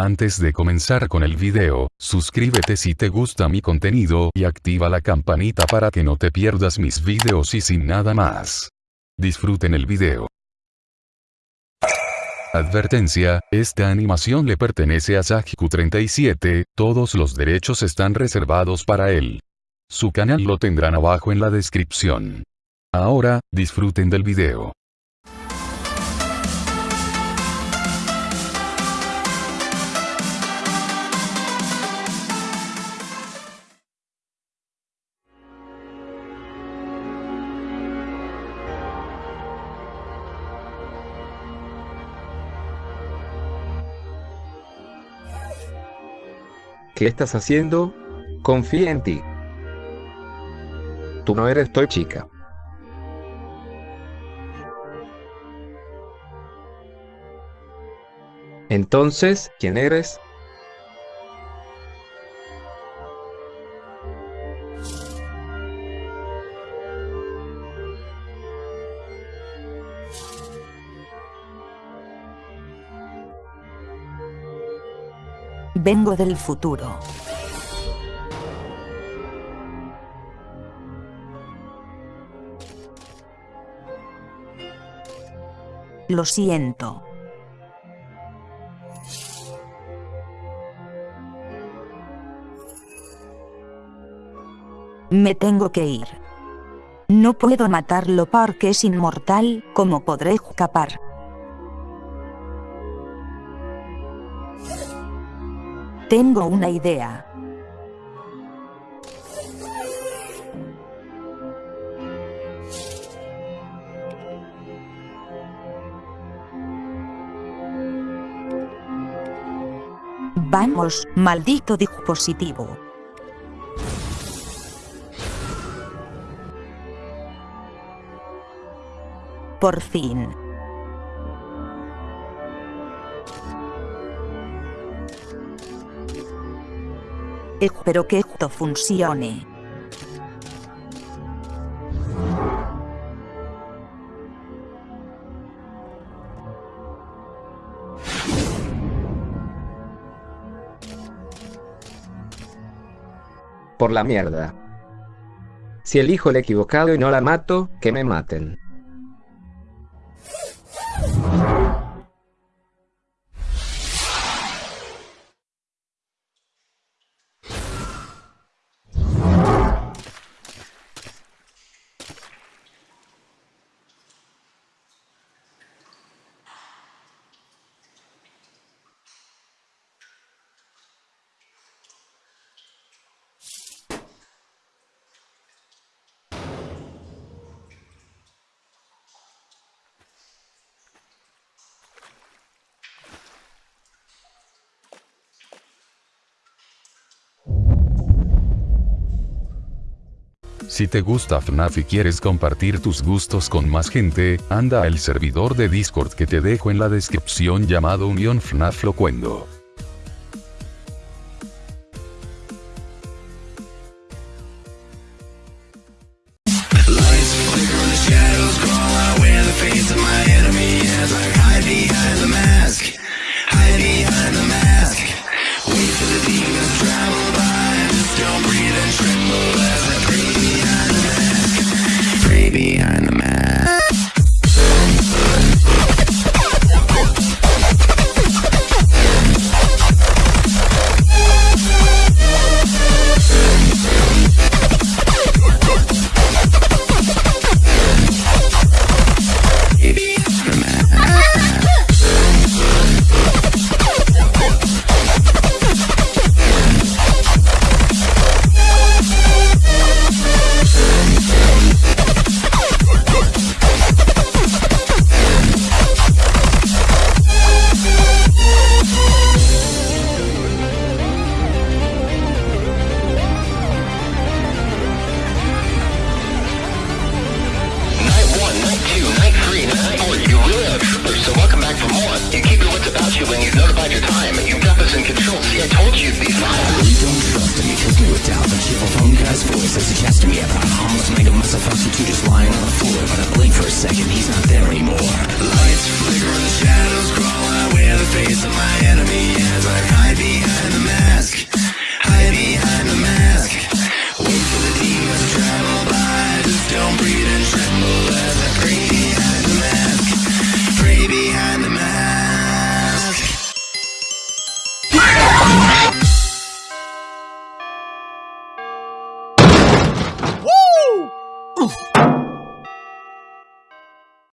Antes de comenzar con el video, suscríbete si te gusta mi contenido y activa la campanita para que no te pierdas mis videos y sin nada más. Disfruten el video. Advertencia, esta animación le pertenece a Sajiku37, todos los derechos están reservados para él. Su canal lo tendrán abajo en la descripción. Ahora, disfruten del video. ¿Qué estás haciendo? Confía en ti. Tú no eres Toy Chica. Entonces, ¿quién eres? Vengo del futuro. Lo siento. Me tengo que ir. No puedo matarlo porque es inmortal, ¿cómo podré escapar? Tengo una idea. Vamos, maldito dispositivo. Por fin. Espero que esto funcione. Por la mierda. Si elijo el equivocado y no la mato, que me maten. Si te gusta FNAF y quieres compartir tus gustos con más gente, anda al servidor de Discord que te dejo en la descripción llamado Unión FNAF Locuendo. second he's not there anymore. Lights flicker and the shadows crawl. I wear the face of my enemy as I hide behind